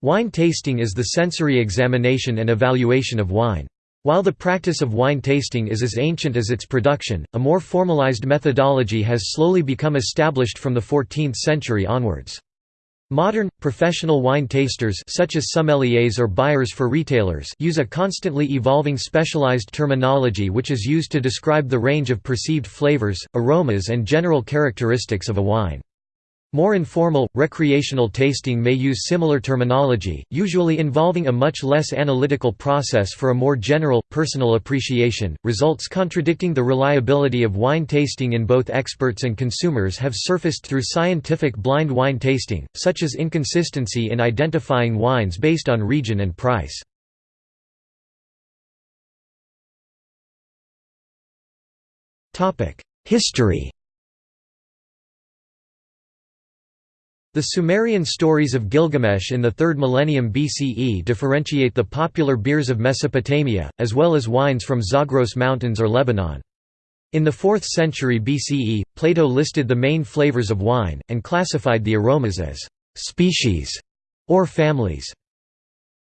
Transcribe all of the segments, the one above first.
Wine tasting is the sensory examination and evaluation of wine. While the practice of wine tasting is as ancient as its production, a more formalized methodology has slowly become established from the 14th century onwards. Modern, professional wine tasters such as sommeliers or buyers for retailers use a constantly evolving specialized terminology which is used to describe the range of perceived flavors, aromas and general characteristics of a wine. More informal, recreational tasting may use similar terminology, usually involving a much less analytical process for a more general, personal appreciation. Results contradicting the reliability of wine tasting in both experts and consumers have surfaced through scientific blind wine tasting, such as inconsistency in identifying wines based on region and price. History The Sumerian stories of Gilgamesh in the 3rd millennium BCE differentiate the popular beers of Mesopotamia, as well as wines from Zagros Mountains or Lebanon. In the 4th century BCE, Plato listed the main flavors of wine, and classified the aromas as «species» or families.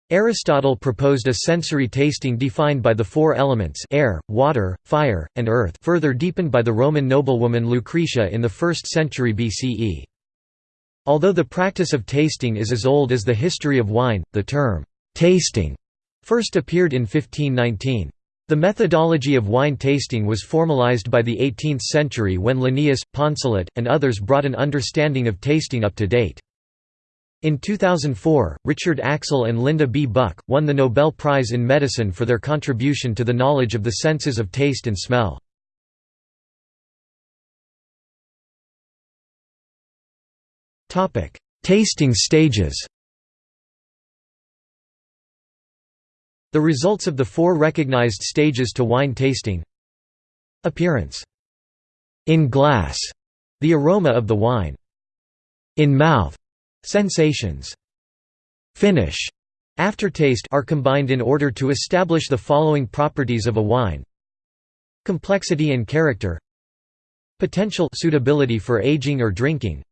Aristotle proposed a sensory tasting defined by the four elements air, water, fire, and earth further deepened by the Roman noblewoman Lucretia in the 1st century BCE. Although the practice of tasting is as old as the history of wine, the term, "'tasting' first appeared in 1519. The methodology of wine tasting was formalized by the 18th century when Linnaeus, Poncelet, and others brought an understanding of tasting up to date. In 2004, Richard Axel and Linda B. Buck, won the Nobel Prize in Medicine for their contribution to the knowledge of the senses of taste and smell. Tasting stages The results of the four recognized stages to wine tasting. Appearance. In glass — the aroma of the wine. In mouth — sensations. Finish. Aftertaste are combined in order to establish the following properties of a wine. Complexity and character. Potential suitability for aging or drinking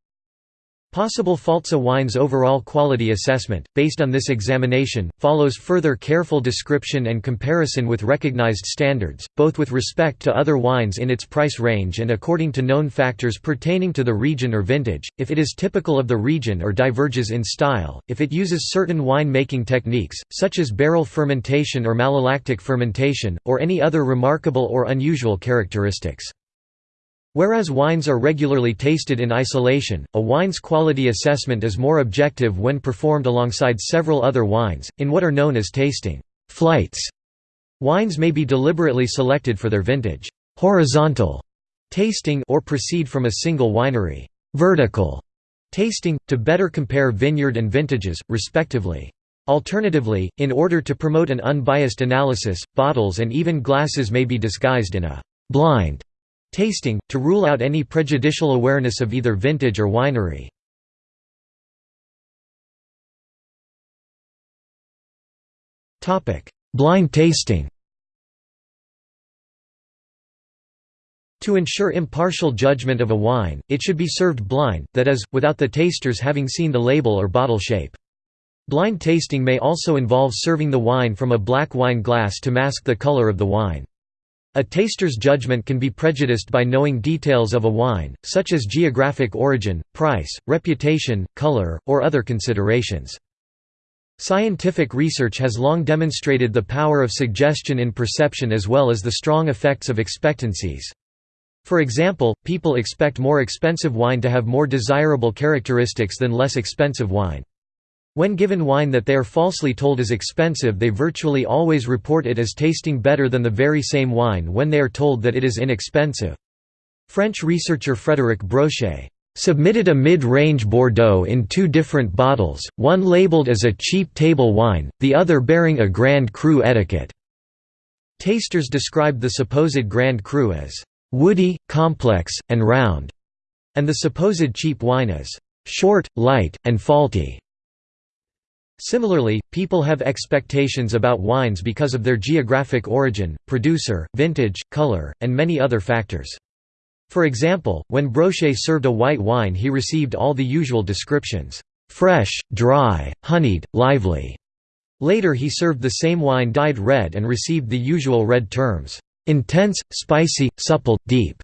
Possible faults A wine's overall quality assessment, based on this examination, follows further careful description and comparison with recognized standards, both with respect to other wines in its price range and according to known factors pertaining to the region or vintage, if it is typical of the region or diverges in style, if it uses certain wine-making techniques, such as barrel fermentation or malolactic fermentation, or any other remarkable or unusual characteristics. Whereas wines are regularly tasted in isolation, a wine's quality assessment is more objective when performed alongside several other wines, in what are known as tasting flights. Wines may be deliberately selected for their vintage horizontal tasting or proceed from a single winery vertical tasting, to better compare vineyard and vintages, respectively. Alternatively, in order to promote an unbiased analysis, bottles and even glasses may be disguised in a blind Tasting, to rule out any prejudicial awareness of either vintage or winery. Blind tasting To ensure impartial judgment of a wine, it should be served blind, that is, without the tasters having seen the label or bottle shape. Blind tasting may also involve serving the wine from a black wine glass to mask the color of the wine. A taster's judgment can be prejudiced by knowing details of a wine, such as geographic origin, price, reputation, color, or other considerations. Scientific research has long demonstrated the power of suggestion in perception as well as the strong effects of expectancies. For example, people expect more expensive wine to have more desirable characteristics than less expensive wine. When given wine that they are falsely told is expensive they virtually always report it as tasting better than the very same wine when they are told that it is inexpensive. French researcher Frédéric Brochet submitted a mid-range Bordeaux in two different bottles, one labeled as a cheap table wine, the other bearing a Grand Cru etiquette. Tasters described the supposed Grand Cru as woody, complex, and round, and the supposed cheap wine as short, light, and faulty. Similarly, people have expectations about wines because of their geographic origin, producer, vintage, color, and many other factors. For example, when Brochet served a white wine he received all the usual descriptions, fresh, dry, honeyed, lively. Later he served the same wine dyed red and received the usual red terms, intense, spicy, supple, deep.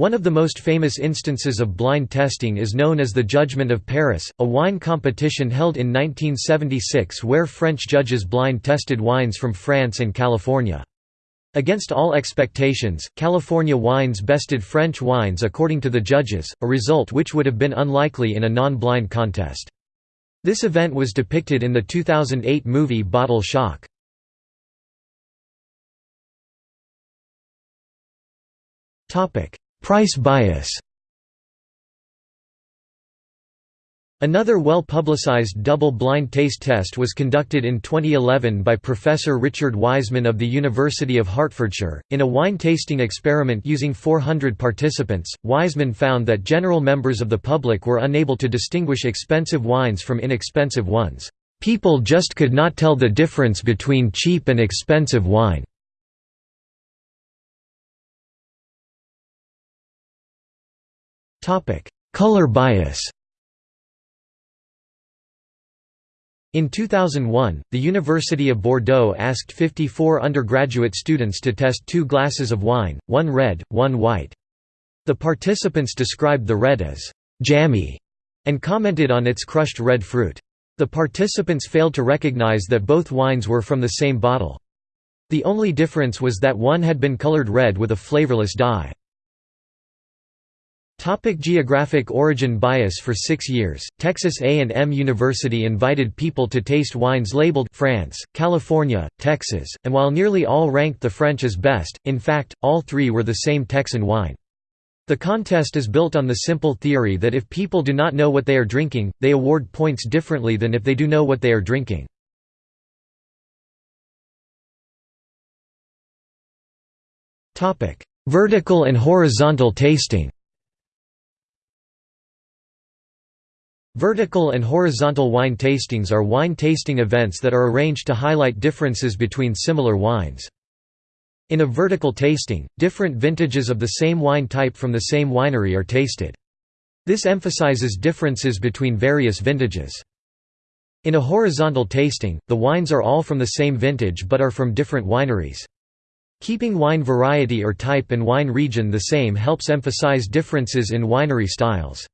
One of the most famous instances of blind testing is known as the Judgment of Paris, a wine competition held in 1976 where French judges blind tested wines from France and California. Against all expectations, California wines bested French wines according to the judges, a result which would have been unlikely in a non-blind contest. This event was depicted in the 2008 movie Bottle Shock. Price bias Another well-publicized double-blind taste test was conducted in 2011 by Professor Richard Wiseman of the University of Hertfordshire. In a wine tasting experiment using 400 participants, Wiseman found that general members of the public were unable to distinguish expensive wines from inexpensive ones. People just could not tell the difference between cheap and expensive wine. Color bias In 2001, the University of Bordeaux asked 54 undergraduate students to test two glasses of wine, one red, one white. The participants described the red as «jammy» and commented on its crushed red fruit. The participants failed to recognize that both wines were from the same bottle. The only difference was that one had been colored red with a flavorless dye. Topic geographic origin bias For six years, Texas A&M University invited people to taste wines labeled France, California, Texas, and while nearly all ranked the French as best, in fact, all three were the same Texan wine. The contest is built on the simple theory that if people do not know what they are drinking, they award points differently than if they do know what they are drinking. Vertical and horizontal tasting Vertical and horizontal wine tastings are wine tasting events that are arranged to highlight differences between similar wines. In a vertical tasting, different vintages of the same wine type from the same winery are tasted. This emphasizes differences between various vintages. In a horizontal tasting, the wines are all from the same vintage but are from different wineries. Keeping wine variety or type and wine region the same helps emphasize differences in winery styles.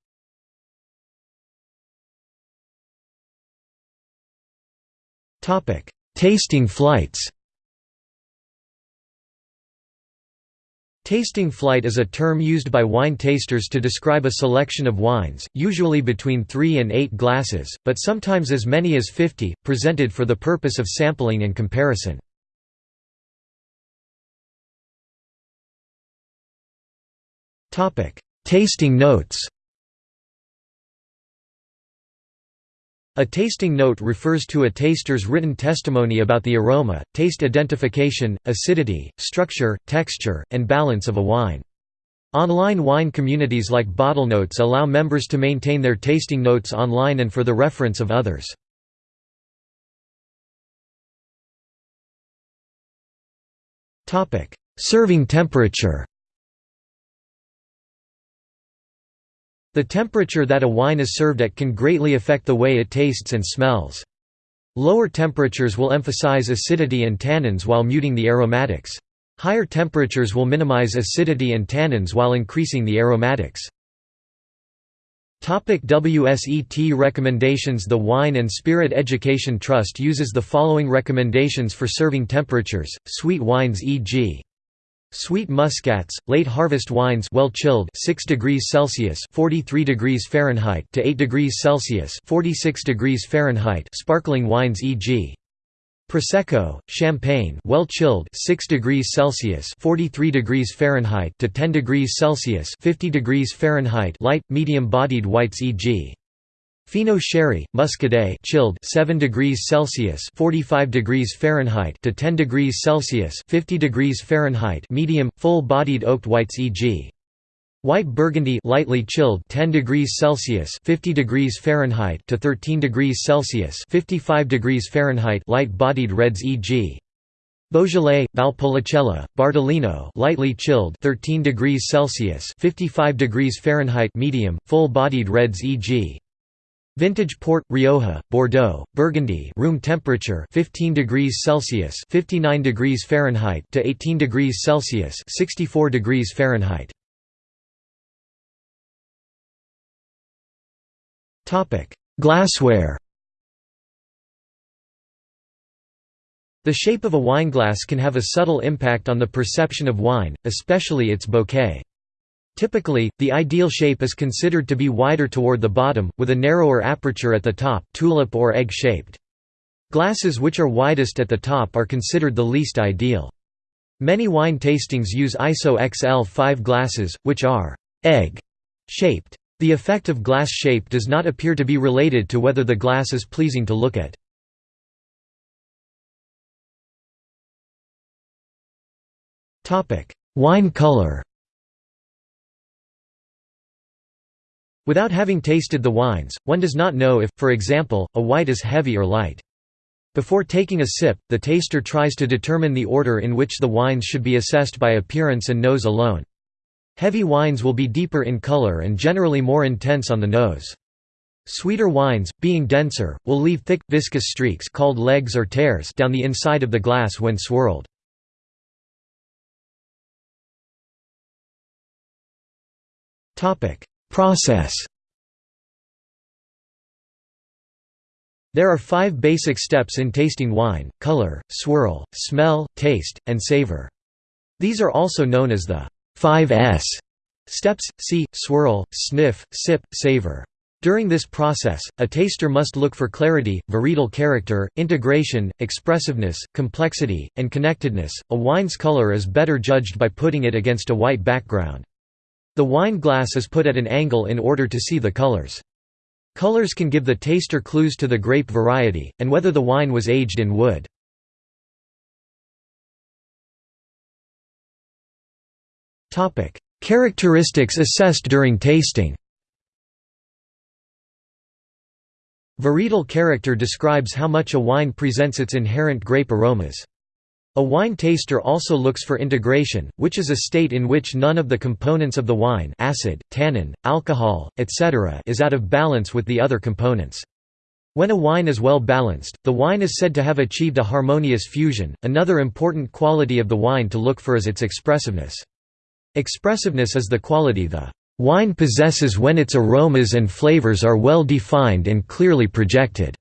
Tasting flights Tasting flight is a term used by wine tasters to describe a selection of wines, usually between 3 and 8 glasses, but sometimes as many as 50, presented for the purpose of sampling and comparison. Tasting notes A tasting note refers to a taster's written testimony about the aroma, taste identification, acidity, structure, texture, and balance of a wine. Online wine communities like BottleNotes allow members to maintain their tasting notes online and for the reference of others. Serving temperature The temperature that a wine is served at can greatly affect the way it tastes and smells. Lower temperatures will emphasize acidity and tannins while muting the aromatics. Higher temperatures will minimize acidity and tannins while increasing the aromatics. WSET recommendations The Wine and Spirit Education Trust uses the following recommendations for serving temperatures, sweet wines e.g. Sweet muscats, late harvest wines well chilled 6 degrees Celsius 43 degrees Fahrenheit to 8 degrees Celsius 46 degrees Fahrenheit sparkling wines e.g. Prosecco, Champagne well chilled 6 degrees Celsius 43 degrees Fahrenheit to 10 degrees Celsius 50 degrees Fahrenheit light medium bodied whites e.g. Fino sherry, muscadet, chilled 7 degrees Celsius (45 degrees Fahrenheit) to 10 degrees Celsius (50 degrees Fahrenheit), medium, full-bodied oaked whites, e.g. White Burgundy, lightly chilled 10 degrees Celsius (50 degrees Fahrenheit) to 13 degrees Celsius (55 degrees Fahrenheit), light-bodied reds, e.g. Beaujolais, Valpolicella, Bardolino, lightly chilled 13 degrees Celsius (55 degrees Fahrenheit), medium, full-bodied reds, e.g. Vintage port Rioja, Bordeaux, Burgundy, room temperature 15 degrees Celsius, 59 degrees Fahrenheit to 18 degrees Celsius, 64 degrees Fahrenheit. Topic: Glassware. The shape of a wineglass can have a subtle impact on the perception of wine, especially its bouquet. Typically, the ideal shape is considered to be wider toward the bottom, with a narrower aperture at the top tulip or egg-shaped. Glasses which are widest at the top are considered the least ideal. Many wine tastings use ISO XL5 glasses, which are egg-shaped. The effect of glass shape does not appear to be related to whether the glass is pleasing to look at. Wine color Without having tasted the wines, one does not know if, for example, a white is heavy or light. Before taking a sip, the taster tries to determine the order in which the wines should be assessed by appearance and nose alone. Heavy wines will be deeper in color and generally more intense on the nose. Sweeter wines, being denser, will leave thick, viscous streaks called legs or tears down the inside of the glass when swirled. Process There are five basic steps in tasting wine, color, swirl, smell, taste, and savor. These are also known as the 5S steps, see, swirl, sniff, sip, savor. During this process, a taster must look for clarity, varietal character, integration, expressiveness, complexity, and connectedness. A wine's color is better judged by putting it against a white background. The wine glass is put at an angle in order to see the colors. Colors can give the taster clues to the grape variety, and whether the wine was aged in wood. Characteristics assessed during tasting Varietal character describes how much a wine presents its inherent grape aromas. A wine taster also looks for integration, which is a state in which none of the components of the wine acid, tannin, alcohol, etc. is out of balance with the other components. When a wine is well balanced, the wine is said to have achieved a harmonious fusion. Another important quality of the wine to look for is its expressiveness. Expressiveness is the quality the wine possesses when its aromas and flavors are well defined and clearly projected.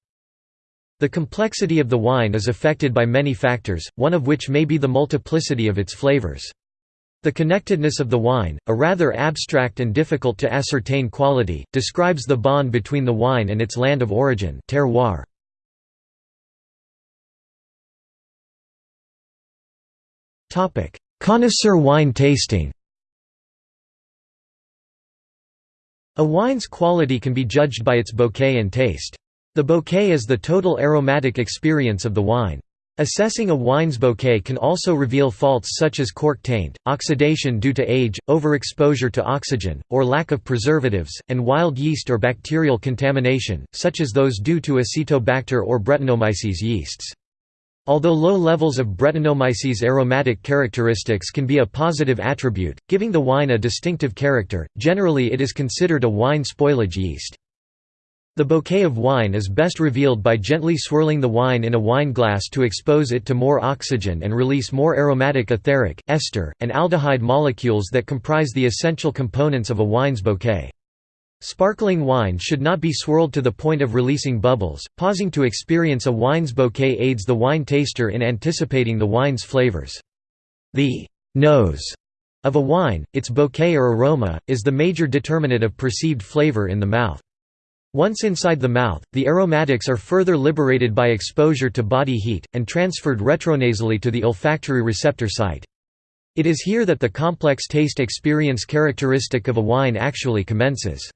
The complexity of the wine is affected by many factors, one of which may be the multiplicity of its flavors. The connectedness of the wine, a rather abstract and difficult to ascertain quality, describes the bond between the wine and its land of origin terroir. Connoisseur wine tasting A wine's quality can be judged by its bouquet and taste. The bouquet is the total aromatic experience of the wine. Assessing a wine's bouquet can also reveal faults such as cork taint, oxidation due to age, overexposure to oxygen, or lack of preservatives, and wild yeast or bacterial contamination, such as those due to Acetobacter or Brettanomyces yeasts. Although low levels of Brettanomyces aromatic characteristics can be a positive attribute, giving the wine a distinctive character, generally it is considered a wine spoilage yeast. The bouquet of wine is best revealed by gently swirling the wine in a wine glass to expose it to more oxygen and release more aromatic etheric, ester, and aldehyde molecules that comprise the essential components of a wine's bouquet. Sparkling wine should not be swirled to the point of releasing bubbles. Pausing to experience a wine's bouquet aids the wine taster in anticipating the wine's flavors. The nose of a wine, its bouquet or aroma, is the major determinant of perceived flavor in the mouth. Once inside the mouth, the aromatics are further liberated by exposure to body heat, and transferred retronasally to the olfactory receptor site. It is here that the complex taste experience characteristic of a wine actually commences.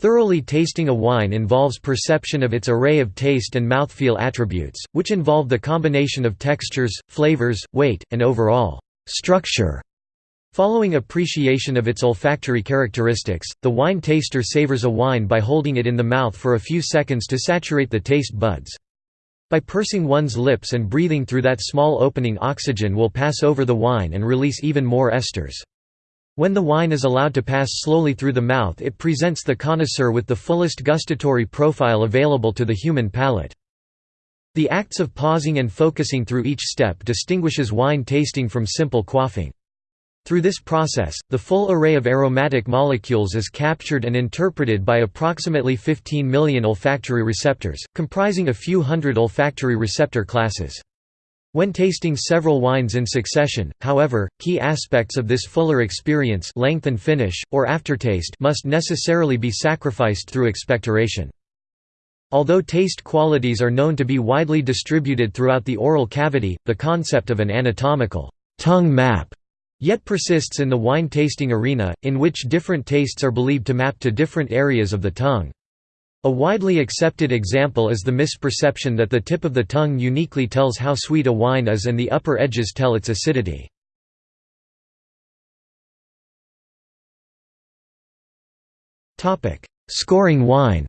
Thoroughly tasting a wine involves perception of its array of taste and mouthfeel attributes, which involve the combination of textures, flavors, weight, and overall structure Following appreciation of its olfactory characteristics, the wine taster savors a wine by holding it in the mouth for a few seconds to saturate the taste buds. By pursing one's lips and breathing through that small opening oxygen will pass over the wine and release even more esters. When the wine is allowed to pass slowly through the mouth it presents the connoisseur with the fullest gustatory profile available to the human palate. The acts of pausing and focusing through each step distinguishes wine tasting from simple quaffing. Through this process, the full array of aromatic molecules is captured and interpreted by approximately 15 million olfactory receptors, comprising a few hundred olfactory receptor classes. When tasting several wines in succession, however, key aspects of this fuller experience length and finish, or aftertaste must necessarily be sacrificed through expectoration. Although taste qualities are known to be widely distributed throughout the oral cavity, the concept of an anatomical tongue map yet persists in the wine tasting arena, in which different tastes are believed to map to different areas of the tongue. A widely accepted example is the misperception that the tip of the tongue uniquely tells how sweet a wine is and the upper edges tell its acidity. Scoring wine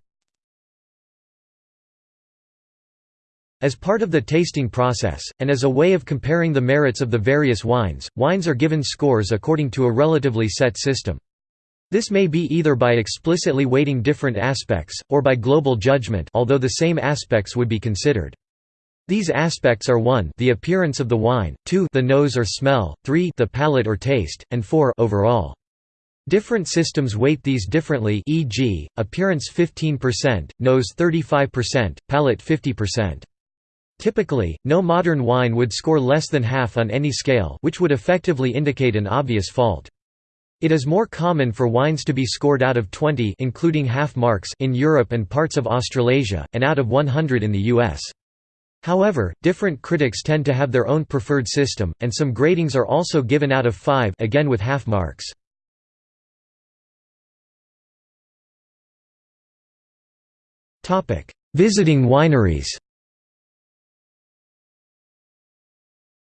As part of the tasting process, and as a way of comparing the merits of the various wines, wines are given scores according to a relatively set system. This may be either by explicitly weighting different aspects, or by global judgment although the same aspects would be considered. These aspects are 1 the appearance of the wine, 2 the nose or smell, 3 the palate or taste, and 4 overall. Different systems weight these differently e.g., appearance 15%, nose 35%, palate 50%. Typically, no modern wine would score less than half on any scale which would effectively indicate an obvious fault. It is more common for wines to be scored out of 20 including half marks in Europe and parts of Australasia, and out of 100 in the US. However, different critics tend to have their own preferred system, and some gradings are also given out of 5 again with half marks. Visiting wineries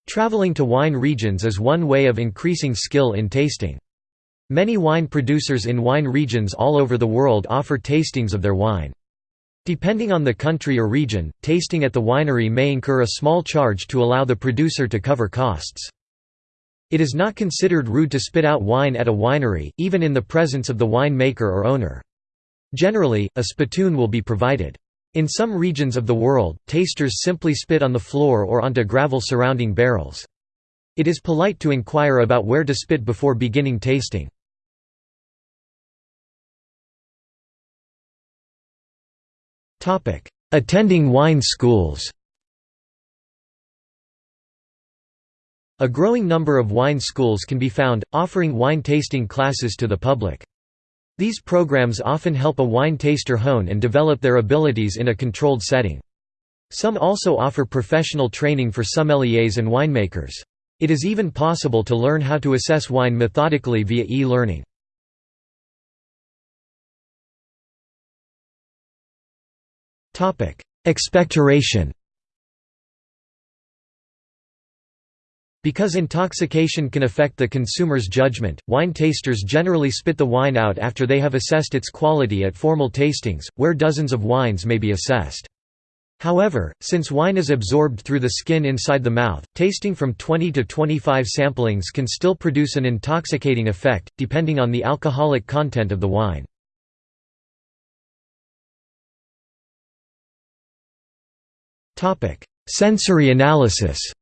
Traveling to wine regions is one way of increasing skill in tasting. Many wine producers in wine regions all over the world offer tastings of their wine. Depending on the country or region, tasting at the winery may incur a small charge to allow the producer to cover costs. It is not considered rude to spit out wine at a winery, even in the presence of the wine maker or owner. Generally, a spittoon will be provided. In some regions of the world, tasters simply spit on the floor or onto gravel surrounding barrels. It is polite to inquire about where to spit before beginning tasting. Attending wine schools A growing number of wine schools can be found, offering wine tasting classes to the public. These programs often help a wine taster hone and develop their abilities in a controlled setting. Some also offer professional training for sommeliers and winemakers. It is even possible to learn how to assess wine methodically via e-learning. Expectoration Because intoxication can affect the consumer's judgment, wine tasters generally spit the wine out after they have assessed its quality at formal tastings, where dozens of wines may be assessed. However, since wine is absorbed through the skin inside the mouth, tasting from 20 to 25 samplings can still produce an intoxicating effect, depending on the alcoholic content of the wine. Sensory analysis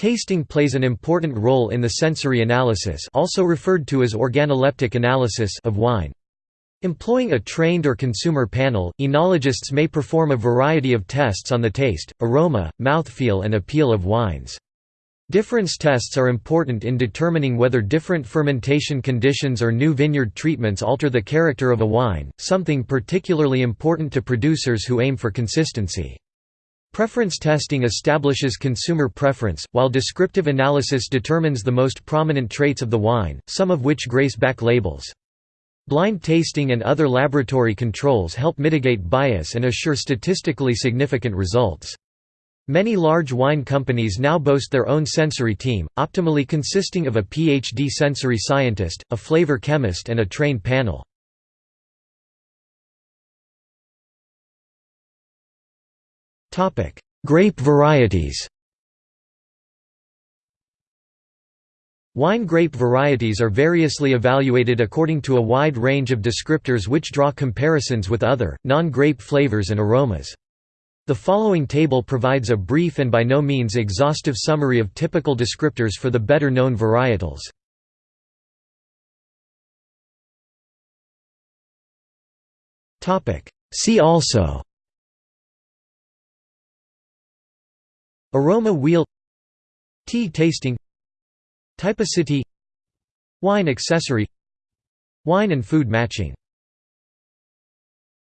Tasting plays an important role in the sensory analysis also referred to as organoleptic analysis of wine. Employing a trained or consumer panel, enologists may perform a variety of tests on the taste, aroma, mouthfeel and appeal of wines. Difference tests are important in determining whether different fermentation conditions or new vineyard treatments alter the character of a wine, something particularly important to producers who aim for consistency. Preference testing establishes consumer preference, while descriptive analysis determines the most prominent traits of the wine, some of which grace back labels. Blind tasting and other laboratory controls help mitigate bias and assure statistically significant results. Many large wine companies now boast their own sensory team, optimally consisting of a PhD sensory scientist, a flavor chemist and a trained panel. Grape varieties Wine grape varieties are variously evaluated according to a wide range of descriptors which draw comparisons with other, non-grape flavors and aromas. The following table provides a brief and by no means exhaustive summary of typical descriptors for the better-known varietals. See also Aroma wheel Tea tasting Typicity Wine accessory Wine and food matching